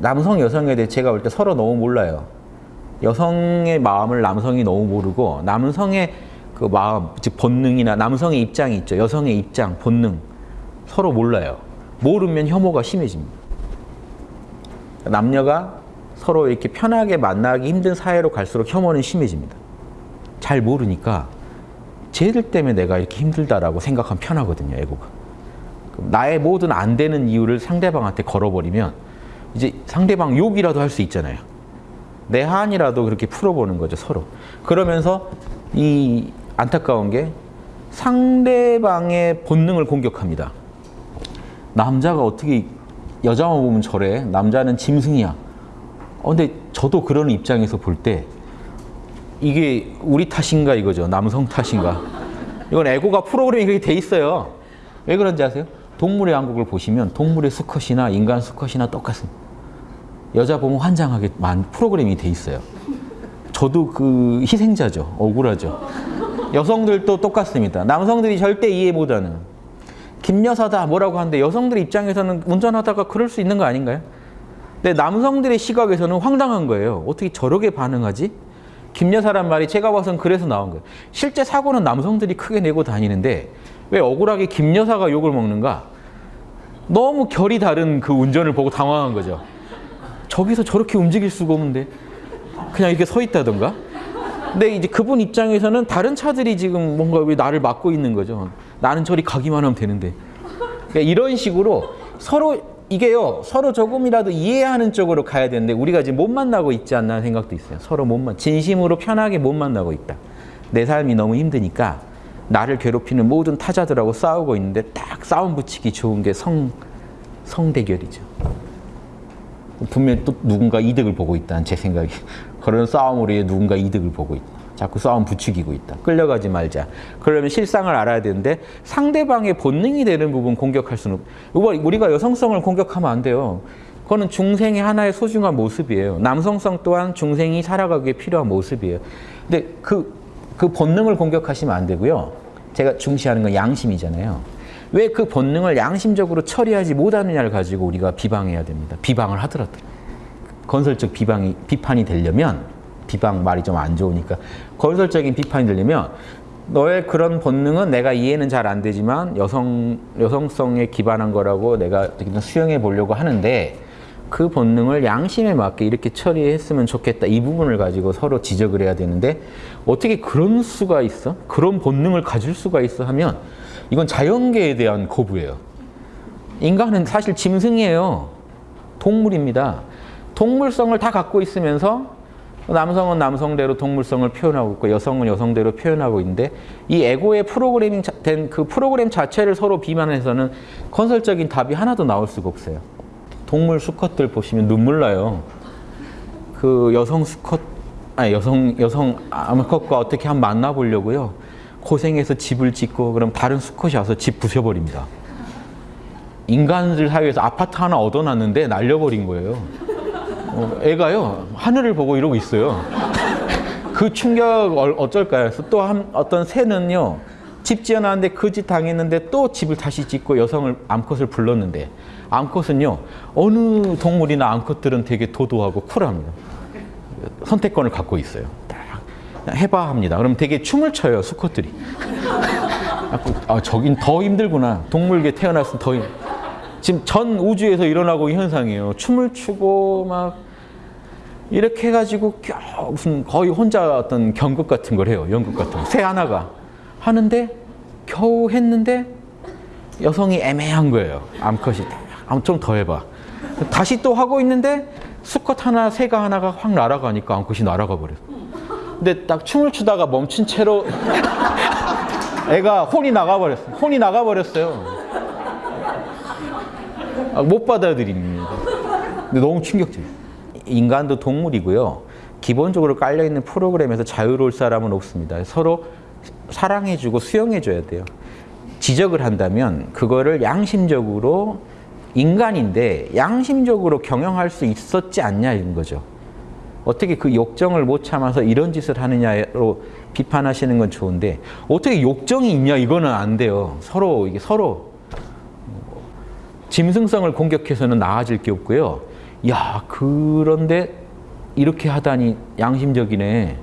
남성 여성에 대해 제가 볼 때 서로 너무 몰라요. 여성의 마음을 남성이 너무 모르고 남성의 그 마음, 즉 본능이나 남성의 입장이 있죠. 여성의 입장, 본능 서로 몰라요. 모르면 혐오가 심해집니다. 남녀가 서로 이렇게 편하게 만나기 힘든 사회로 갈수록 혐오는 심해집니다. 잘 모르니까 쟤들 때문에 내가 이렇게 힘들다라고 생각하면 편하거든요, 에고가. 나의 모든 안 되는 이유를 상대방한테 걸어버리면 이제 상대방 욕이라도 할 수 있잖아요. 내 한이라도 그렇게 풀어보는 거죠, 서로. 그러면서 이 안타까운 게 상대방의 본능을 공격합니다. 남자가 어떻게 여자만 보면 저래? 남자는 짐승이야. 어, 근데 저도 그런 입장에서 볼 때 이게 우리 탓인가 이거죠. 남성 탓인가. 이건 에고가 프로그램이 그렇게 돼 있어요. 왜 그런지 아세요? 동물의 왕국을 보시면 동물의 수컷이나 인간 수컷이나 똑같습니다. 여자 보면 환장하게 만 프로그램이 돼 있어요. 저도 그 희생자죠. 억울하죠. 여성들도 똑같습니다. 남성들이 절대 이해 못하는 김 여사다 뭐라고 하는데 여성들 입장에서는 운전하다가 그럴 수 있는 거 아닌가요? 근데 남성들의 시각에서는 황당한 거예요. 어떻게 저렇게 반응하지? 김 여사란 말이 제가 봐선 그래서 나온 거예요. 실제 사고는 남성들이 크게 내고 다니는데 왜 억울하게 김 여사가 욕을 먹는가? 너무 결이 다른 그 운전을 보고 당황한 거죠. 저기서 저렇게 움직일 수가 없는데 그냥 이렇게 서 있다던가? 근데 이제 그분 입장에서는 다른 차들이 지금 뭔가 왜 나를 막고 있는 거죠. 나는 저리 가기만 하면 되는데. 그러니까 이런 식으로 서로 이게요 서로 조금이라도 이해하는 쪽으로 가야 되는데 우리가 지금 못 만나고 있지 않나 생각도 있어요. 서로 못 만, 진심으로 편하게 못 만나고 있다. 내 삶이 너무 힘드니까 나를 괴롭히는 모든 타자들하고 싸우고 있는데 딱 싸움 붙이기 좋은 게 성, 성대결이죠. 분명히 또 누군가 이득을 보고 있다는 제 생각이. 그런 싸움으로 누군가 이득을 보고 있다. 자꾸 싸움 부추기고 있다. 끌려가지 말자. 그러면 실상을 알아야 되는데 상대방의 본능이 되는 부분 공격할 수는 우리가 여성성을 공격하면 안 돼요. 그거는 중생의 하나의 소중한 모습이에요. 남성성 또한 중생이 살아가기에 필요한 모습이에요. 근데 그, 그 본능을 공격하시면 안 되고요. 제가 중시하는 건 양심이잖아요. 왜 그 본능을 양심적으로 처리하지 못하느냐를 가지고 우리가 비방해야 됩니다. 비방을 하더라도. 건설적 비방이, 비판이 되려면 비방 말이 좀 안 좋으니까 건설적인 비판이 되려면 너의 그런 본능은 내가 이해는 잘 안 되지만 여성, 여성성에 기반한 거라고 내가 어떻게든 수용해 보려고 하는데 그 본능을 양심에 맞게 이렇게 처리했으면 좋겠다. 이 부분을 가지고 서로 지적을 해야 되는데 어떻게 그런 수가 있어? 그런 본능을 가질 수가 있어 하면 이건 자연계에 대한 거부예요. 인간은 사실 짐승이에요. 동물입니다. 동물성을 다 갖고 있으면서 남성은 남성대로 동물성을 표현하고 있고 여성은 여성대로 표현하고 있는데 이 에고의 프로그래밍 된 그 프로그램 자체를 서로 비만해서는 건설적인 답이 하나도 나올 수가 없어요. 동물 수컷들 보시면 눈물 나요. 그 여성 수컷, 아니 여성 여성 암컷과 어떻게 한번 만나보려고요. 고생해서 집을 짓고 그럼 다른 수컷이 와서 집 부셔버립니다. 인간들 사이에서 아파트 하나 얻어놨는데 날려버린 거예요. 어, 애가요 하늘을 보고 이러고 있어요. 그 충격 어쩔까요? 그래서 또 한, 어떤 새는요 집 지어놨는데 그 집 당했는데 또 집을 다시 짓고 여성을 암컷을 불렀는데 암컷은요 어느 동물이나 암컷들은 되게 도도하고 쿨합니다. 선택권을 갖고 있어요. 딱 해봐 합니다. 그럼 되게 춤을 춰요 수컷들이. 아 저긴 더 힘들구나. 동물계 태어났으면 더 힘. 지금 전 우주에서 일어나고 있는 현상이에요. 춤을 추고 막 이렇게 해가지고 무슨 거의 혼자 어떤 경극 같은 걸 해요. 연극 같은 거. 새 하나가 하는데 겨우 했는데 여성이 애매한 거예요. 암컷이 좀더 해봐. 다시 또 하고 있는데 수컷 하나, 새가 하나가 확 날아가니까 암컷이 날아가 버렸어. 근데 딱 춤을 추다가 멈춘 채로 애가 혼이 나가버렸어. 혼이 나가버렸어요. 아, 못 받아들입니다. 근데 너무 충격적이에요. 인간도 동물이고요. 기본적으로 깔려있는 프로그램에서 자유로울 사람은 없습니다. 서로 사랑해주고 수용해줘야 돼요. 지적을 한다면 그거를 양심적으로 인간인데 양심적으로 경영할 수 있었지 않냐 이런 거죠. 어떻게 그 욕정을 못 참아서 이런 짓을 하느냐로 비판하시는 건 좋은데 어떻게 욕정이 있냐 이거는 안 돼요. 서로 이게 서로 짐승성을 공격해서는 나아질 게 없고요. 야 그런데 이렇게 하다니 양심적이네.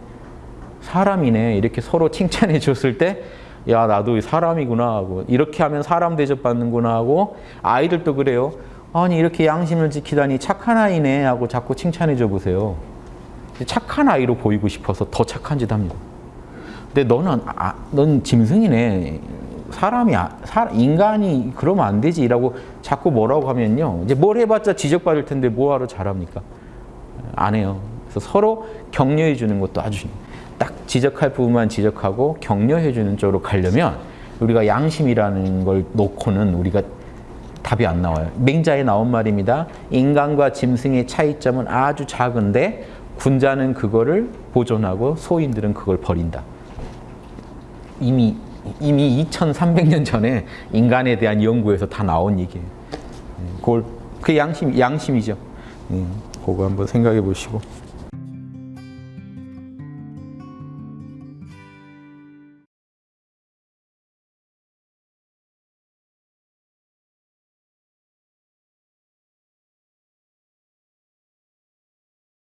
사람이네. 이렇게 서로 칭찬해 줬을 때, 야, 나도 사람이구나 하고, 이렇게 하면 사람 대접받는구나 하고, 아이들도 그래요. 아니, 이렇게 양심을 지키다니 착한 아이네 하고 자꾸 칭찬해 줘 보세요. 착한 아이로 보이고 싶어서 더 착한 짓 합니다. 근데 너는, 아, 넌 짐승이네. 사람이, 아- 사- 인간이 그러면 안 되지라고 자꾸 뭐라고 하면요. 이제 뭘 해봤자 지적받을 텐데 뭐하러 잘합니까? 안 해요. 그래서 서로 격려해 주는 것도 아주. 딱 지적할 부분만 지적하고 격려해 주는 쪽으로 가려면 우리가 양심이라는 걸 놓고는 우리가 답이 안 나와요. 맹자에 나온 말입니다. 인간과 짐승의 차이점은 아주 작은데 군자는 그거를 보존하고 소인들은 그걸 버린다. 이미 이미 2,300년 전에 인간에 대한 연구에서 다 나온 얘기예요. 음, 그걸 그 양심 양심이죠. 음, 그거 한번 생각해 보시고.